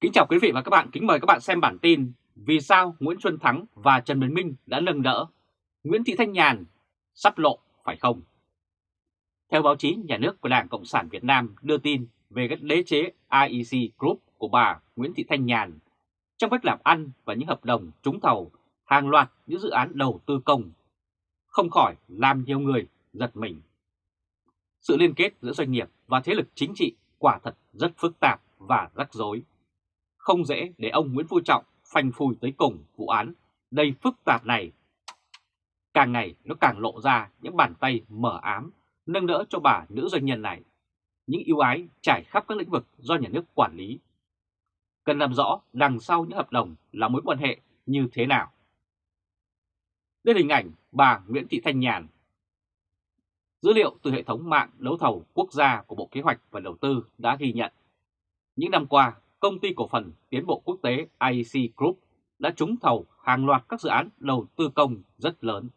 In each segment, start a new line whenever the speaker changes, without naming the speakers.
Kính chào quý vị và các bạn, kính mời các bạn xem bản tin Vì sao Nguyễn Xuân Thắng và Trần Bình Minh đã nâng đỡ Nguyễn Thị Thanh Nhàn sắp lộ phải không? Theo báo chí nhà nước của Đảng Cộng sản Việt Nam đưa tin về các đế chế IEC Group của bà Nguyễn Thị Thanh Nhàn trong cách làm ăn và những hợp đồng trúng thầu hàng loạt những dự án đầu tư công không khỏi làm nhiều người giật mình. Sự liên kết giữa doanh nghiệp và thế lực chính trị quả thật rất phức tạp và rắc rối. Không dễ để ông Nguyễn Phú Trọng phanh phui tới cùng vụ án đầy phức tạp này. Càng ngày nó càng lộ ra những bàn tay mở ám nâng đỡ cho bà nữ doanh nhân này. Những ưu ái trải khắp các lĩnh vực do nhà nước quản lý. Cần làm rõ đằng sau những hợp đồng là mối quan hệ như thế nào. Đây là hình ảnh bà Nguyễn Thị Thanh Nhàn. Dữ liệu từ hệ thống mạng đấu thầu quốc gia của Bộ Kế hoạch và Đầu tư đã ghi nhận. Những năm qua, công ty cổ phần tiến bộ quốc tế IEC Group đã trúng thầu hàng loạt các dự án đầu tư công rất lớn.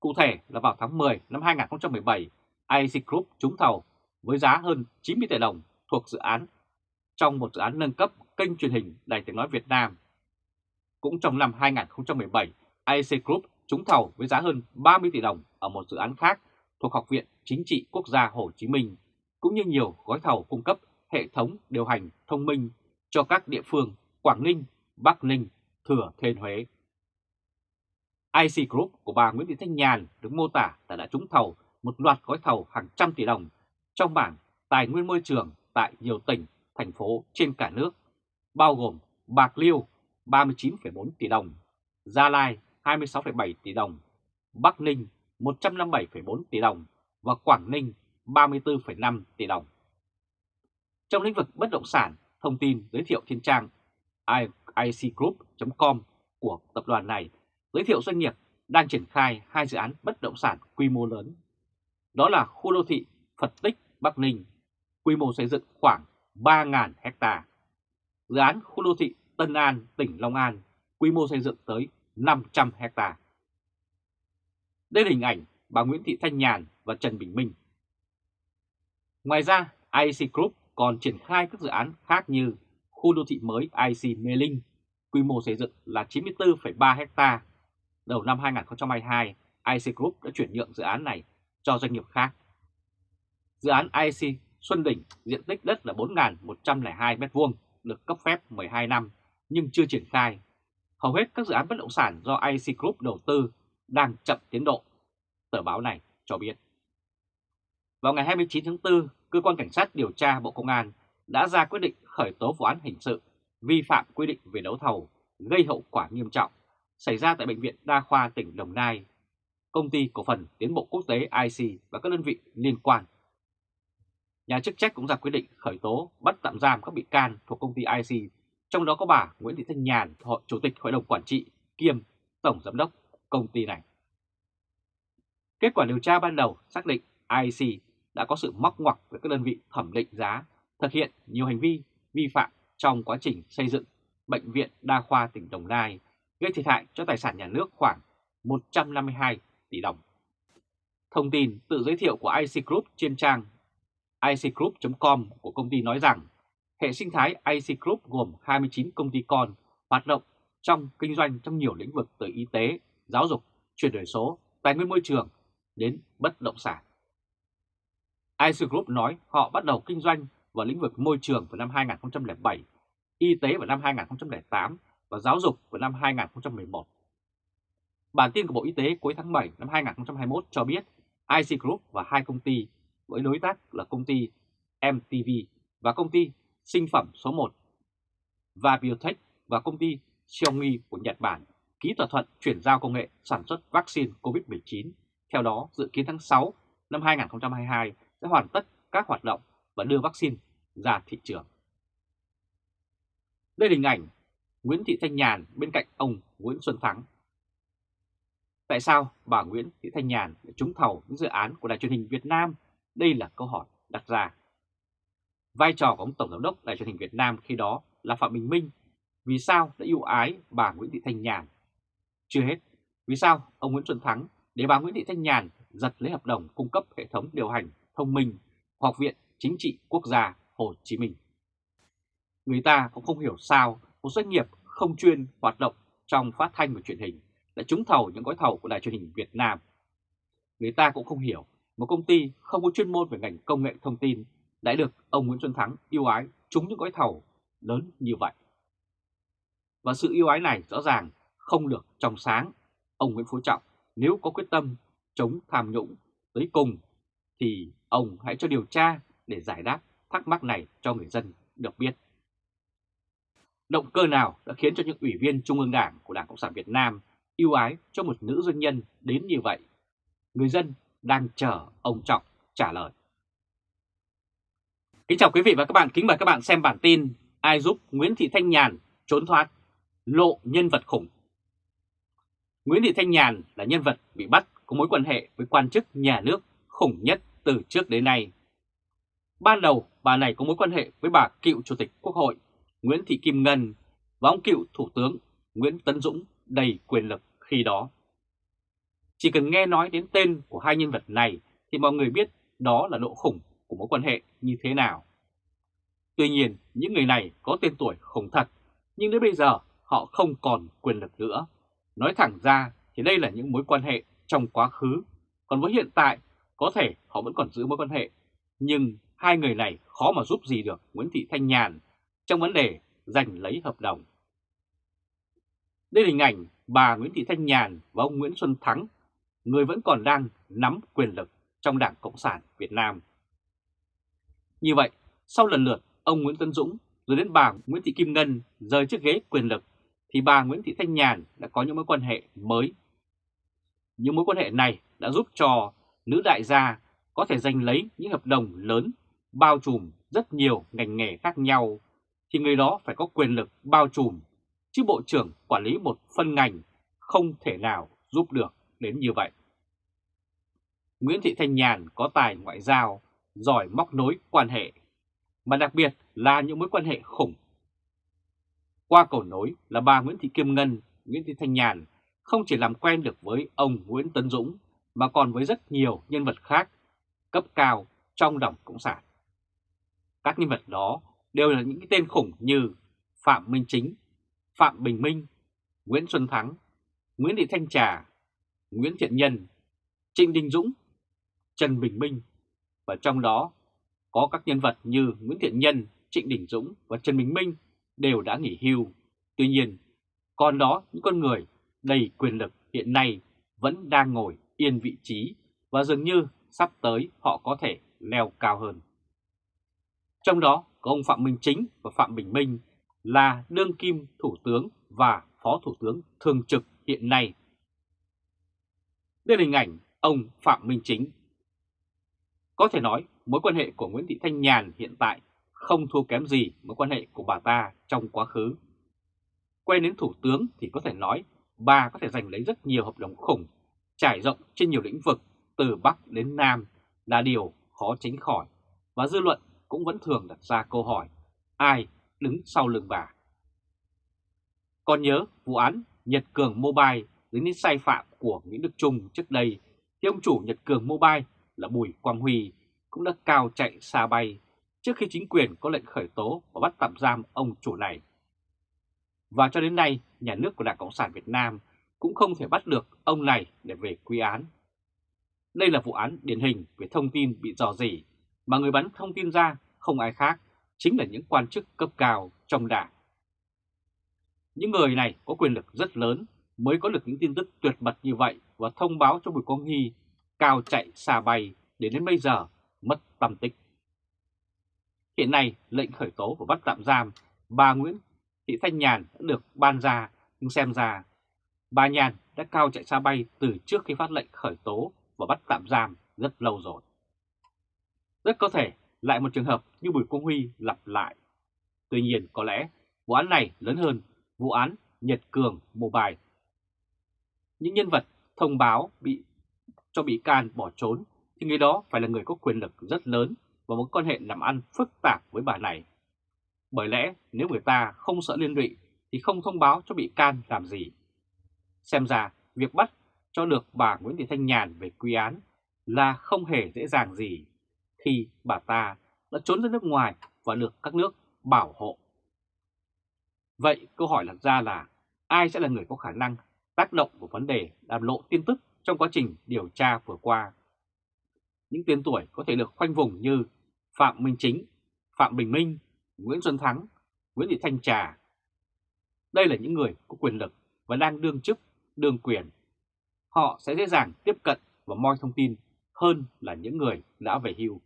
Cụ thể là vào tháng 10 năm 2017, IEC Group trúng thầu với giá hơn 90 tỷ đồng thuộc dự án trong một dự án nâng cấp kênh truyền hình Đài Tiếng Nói Việt Nam. Cũng trong năm 2017, IEC Group trúng thầu với giá hơn 30 tỷ đồng ở một dự án khác thuộc Học viện Chính trị Quốc gia Hồ Chí Minh, cũng như nhiều gói thầu cung cấp hệ thống điều hành thông minh cho các địa phương Quảng Ninh, Bắc Ninh, Thừa Thiên Huế. IC Group của bà Nguyễn Thị Thanh Nhàn được mô tả là đã trúng thầu một loạt gói thầu hàng trăm tỷ đồng trong bảng tài nguyên môi trường tại nhiều tỉnh, thành phố trên cả nước, bao gồm Bạc Liêu 39,4 tỷ đồng, Gia Lai 26,7 tỷ đồng, Bắc Ninh 157,4 tỷ đồng và Quảng Ninh 34,5 tỷ đồng. Trong lĩnh vực bất động sản, thông tin giới thiệu trên trang icgroup.com của tập đoàn này giới thiệu doanh nghiệp đang triển khai hai dự án bất động sản quy mô lớn. Đó là khu đô thị Phật Tích Bắc Ninh, quy mô xây dựng khoảng 3.000 hecta. Dự án khu đô thị Tân An, tỉnh Long An, quy mô xây dựng tới 500 hecta. Đây là hình ảnh bà Nguyễn Thị Thanh Nhàn và Trần Bình Minh. Ngoài ra, IC Group còn triển khai các dự án khác như khu đô thị mới IC Mê Linh, quy mô xây dựng là 94,3 ha. Đầu năm 2022, IC Group đã chuyển nhượng dự án này cho doanh nghiệp khác. Dự án IC Xuân Đỉnh diện tích đất là 4.102 m2, được cấp phép 12 năm nhưng chưa triển khai. Hầu hết các dự án bất động sản do IC Group đầu tư đang chậm tiến độ, tờ báo này cho biết. Vào ngày 29 tháng 4, Cơ quan Cảnh sát điều tra Bộ Công an đã ra quyết định khởi tố vụ án hình sự vi phạm quy định về đấu thầu gây hậu quả nghiêm trọng xảy ra tại Bệnh viện Đa khoa tỉnh Đồng Nai, Công ty Cổ phần Tiến bộ Quốc tế IC và các đơn vị liên quan. Nhà chức trách cũng ra quyết định khởi tố bắt tạm giam các bị can thuộc công ty IC, trong đó có bà Nguyễn Thị Thanh Nhàn, Chủ tịch Hội đồng Quản trị kiêm Tổng Giám đốc công ty này. Kết quả điều tra ban đầu xác định IC đã có sự móc ngoặc với các đơn vị thẩm định giá, thực hiện nhiều hành vi vi phạm trong quá trình xây dựng Bệnh viện Đa khoa tỉnh Đồng Nai, gây thiệt hại cho tài sản nhà nước khoảng 152 tỷ đồng. Thông tin tự giới thiệu của IC Group trên trang icgroup.com của công ty nói rằng hệ sinh thái IC Group gồm 29 công ty con hoạt động trong kinh doanh trong nhiều lĩnh vực từ y tế, giáo dục, chuyển đổi số, tài nguyên môi trường đến bất động sản. IC Group nói họ bắt đầu kinh doanh vào lĩnh vực môi trường vào năm 2007, y tế vào năm 2008 và giáo dục vào năm 2011. Bản tin của Bộ Y tế cuối tháng 7 năm 2021 cho biết IC Group và hai công ty với đối tác là công ty MTV và công ty sinh phẩm số 1 và Biotech và công ty Xiaomi của Nhật Bản ký thỏa thuận chuyển giao công nghệ sản xuất vaccine COVID-19. Theo đó, dự kiến tháng 6 năm 2022 sẽ hoàn tất các hoạt động và đưa vaccine ra thị trường. Đây là hình ảnh Nguyễn Thị Thanh Nhàn bên cạnh ông Nguyễn Xuân Thắng. Tại sao bà Nguyễn Thị Thanh Nhàn lại trúng thầu những dự án của đài truyền hình Việt Nam? Đây là câu hỏi đặt ra. Vai trò của ông Tổng Giám đốc Đài truyền hình Việt Nam khi đó là Phạm Bình Minh. Vì sao đã ưu ái bà Nguyễn Thị Thanh Nhàn? Chưa hết, vì sao ông Nguyễn Xuân Thắng để bà Nguyễn Thị Thanh Nhàn giật lấy hợp đồng cung cấp hệ thống điều hành thông minh, Học viện Chính trị Quốc gia Hồ Chí Minh. Người ta cũng không hiểu sao một doanh nghiệp không chuyên hoạt động trong phát thanh và truyền hình lại trúng thầu những gói thầu của đài truyền hình Việt Nam. Người ta cũng không hiểu một công ty không có chuyên môn về ngành công nghệ thông tin đã được ông Nguyễn Xuân Thắng yêu ái trúng những gói thầu lớn như vậy. Và sự yêu ái này rõ ràng không được trong sáng. Ông Nguyễn Phú Trọng nếu có quyết tâm chống tham nhũng, tới cùng thì ông hãy cho điều tra để giải đáp thắc mắc này cho người dân được biết. Động cơ nào đã khiến cho những ủy viên Trung ương Đảng của Đảng Cộng sản Việt Nam yêu ái cho một nữ doanh nhân đến như vậy? Người dân đang chờ ông Trọng trả lời. Kính chào quý vị và các bạn, kính mời các bạn xem bản tin Ai giúp Nguyễn Thị Thanh Nhàn trốn thoát, lộ nhân vật khủng. Nguyễn Thị Thanh Nhàn là nhân vật bị bắt có mối quan hệ với quan chức nhà nước khủng nhất từ trước đến nay. Ban đầu, bà này có mối quan hệ với bà cựu Chủ tịch Quốc hội Nguyễn Thị Kim Ngân và ông cựu Thủ tướng Nguyễn Tấn Dũng đầy quyền lực khi đó. Chỉ cần nghe nói đến tên của hai nhân vật này thì mọi người biết đó là độ khủng của mối quan hệ như thế nào. Tuy nhiên, những người này có tên tuổi khủng thật, nhưng đến bây giờ họ không còn quyền lực nữa. Nói thẳng ra thì đây là những mối quan hệ trong quá khứ, còn với hiện tại có thể họ vẫn còn giữ mối quan hệ, nhưng hai người này khó mà giúp gì được Nguyễn Thị Thanh Nhàn trong vấn đề giành lấy hợp đồng. Đây là hình ảnh bà Nguyễn Thị Thanh Nhàn và ông Nguyễn Xuân Thắng, người vẫn còn đang nắm quyền lực trong Đảng Cộng sản Việt Nam. Như vậy, sau lần lượt ông Nguyễn Tân Dũng rồi đến bà Nguyễn Thị Kim Ngân rời chiếc ghế quyền lực, thì bà Nguyễn Thị Thanh Nhàn đã có những mối quan hệ mới. Những mối quan hệ này đã giúp cho nữ đại gia có thể giành lấy những hợp đồng lớn, bao trùm rất nhiều ngành nghề khác nhau thì người đó phải có quyền lực bao trùm, chứ Bộ trưởng quản lý một phân ngành không thể nào giúp được đến như vậy. Nguyễn Thị Thanh Nhàn có tài ngoại giao, giỏi móc nối quan hệ, mà đặc biệt là những mối quan hệ khủng. Qua cầu nối là bà Nguyễn Thị Kim Ngân, Nguyễn Thị Thanh Nhàn không chỉ làm quen được với ông Nguyễn Tấn Dũng mà còn với rất nhiều nhân vật khác cấp cao trong Đảng Cộng sản. Các nhân vật đó đều là những cái tên khủng như Phạm Minh Chính, Phạm Bình Minh, Nguyễn Xuân Thắng, Nguyễn Thị Thanh Trà, Nguyễn Thiện Nhân, Trịnh Đình Dũng, Trần Bình Minh và trong đó có các nhân vật như Nguyễn Thiện Nhân, Trịnh Đình Dũng và Trần Bình Minh đều đã nghỉ hưu. Tuy nhiên, còn đó những con người đầy quyền lực hiện nay vẫn đang ngồi yên vị trí và dường như sắp tới họ có thể leo cao hơn. Trong đó có ông Phạm Minh Chính và Phạm Bình Minh là đương kim thủ tướng và phó thủ tướng thường trực hiện nay. Đây là hình ảnh ông Phạm Minh Chính. Có thể nói mối quan hệ của Nguyễn Thị Thanh Nhàn hiện tại không thua kém gì mối quan hệ của bà ta trong quá khứ. Quay đến thủ tướng thì có thể nói bà có thể giành lấy rất nhiều hợp đồng khủng, trải rộng trên nhiều lĩnh vực từ Bắc đến Nam là điều khó tránh khỏi và dư luận cũng vẫn thường đặt ra câu hỏi ai đứng sau lưng bà. Còn nhớ vụ án Nhật Cường Mobile dính đến sai phạm của Nguyễn Đức Trung trước đây thì ông chủ Nhật Cường Mobile là Bùi Quang Huy cũng đã cao chạy xa bay trước khi chính quyền có lệnh khởi tố và bắt tạm giam ông chủ này. Và cho đến nay, nhà nước của Đảng Cộng sản Việt Nam cũng không thể bắt được ông này để về quy án. Đây là vụ án điển hình về thông tin bị dò dỉ mà người bắn thông tin ra không ai khác, chính là những quan chức cấp cao trong đảng. Những người này có quyền lực rất lớn mới có được những tin tức tuyệt mật như vậy và thông báo cho Bùi Quang Hy cao chạy xa bay để đến bây giờ mất tâm tích. Hiện nay, lệnh khởi tố và bắt tạm giam bà Nguyễn Thị Thanh Nhàn đã được ban ra, nhưng xem ra bà Nhàn đã cao chạy xa bay từ trước khi phát lệnh khởi tố và bắt tạm giam rất lâu rồi. Rất có thể lại một trường hợp như Bùi Quang Huy lặp lại. Tuy nhiên có lẽ vụ án này lớn hơn vụ án Nhật Cường Mobile. Những nhân vật thông báo bị, cho bị can bỏ trốn thì người đó phải là người có quyền lực rất lớn và một quan hệ làm ăn phức tạp với bà này. Bởi lẽ nếu người ta không sợ liên lụy thì không thông báo cho bị can làm gì. Xem ra việc bắt cho được bà Nguyễn Thị Thanh Nhàn về quy án là không hề dễ dàng gì khi bà ta đã trốn ra nước ngoài và được các nước bảo hộ Vậy câu hỏi đặt ra là ai sẽ là người có khả năng tác động vào vấn đề làm lộ tin tức trong quá trình điều tra vừa qua? Những tên tuổi có thể được khoanh vùng như Phạm Minh Chính, Phạm Bình Minh, Nguyễn Xuân Thắng, Nguyễn Thị Thanh Trà. Đây là những người có quyền lực và đang đương chức, đương quyền. Họ sẽ dễ dàng tiếp cận và moi thông tin hơn là những người đã về hưu.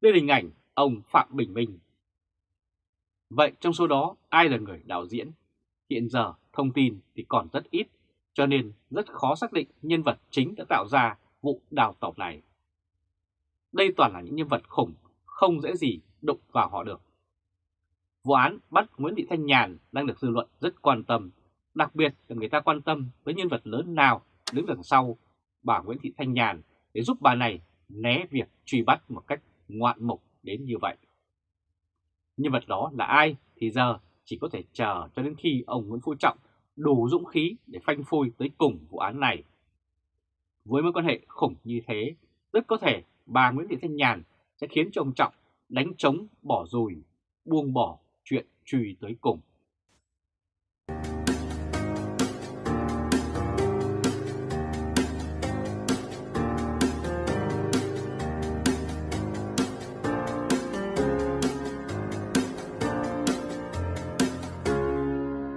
Đây là hình ảnh ông Phạm Bình Minh. Vậy trong số đó ai là người đạo diễn? Hiện giờ thông tin thì còn rất ít, cho nên rất khó xác định nhân vật chính đã tạo ra vụ đào tẩu này. Đây toàn là những nhân vật khủng, không dễ gì đụng vào họ được. Vụ án bắt Nguyễn Thị Thanh Nhàn đang được dư luận rất quan tâm, đặc biệt là người ta quan tâm với nhân vật lớn nào đứng đằng sau bà Nguyễn Thị Thanh Nhàn để giúp bà này né việc truy bắt một cách ngoạn mục đến như vậy. Nhân vật đó là ai thì giờ chỉ có thể chờ cho đến khi ông Nguyễn Phú Trọng đủ dũng khí để phanh phui tới cùng vụ án này. Với mối quan hệ khủng như thế, rất có thể bà Nguyễn Thị Thanh Nhàn sẽ khiến cho ông Trọng đánh trống bỏ rùi, buông bỏ chuyện truy tới cùng.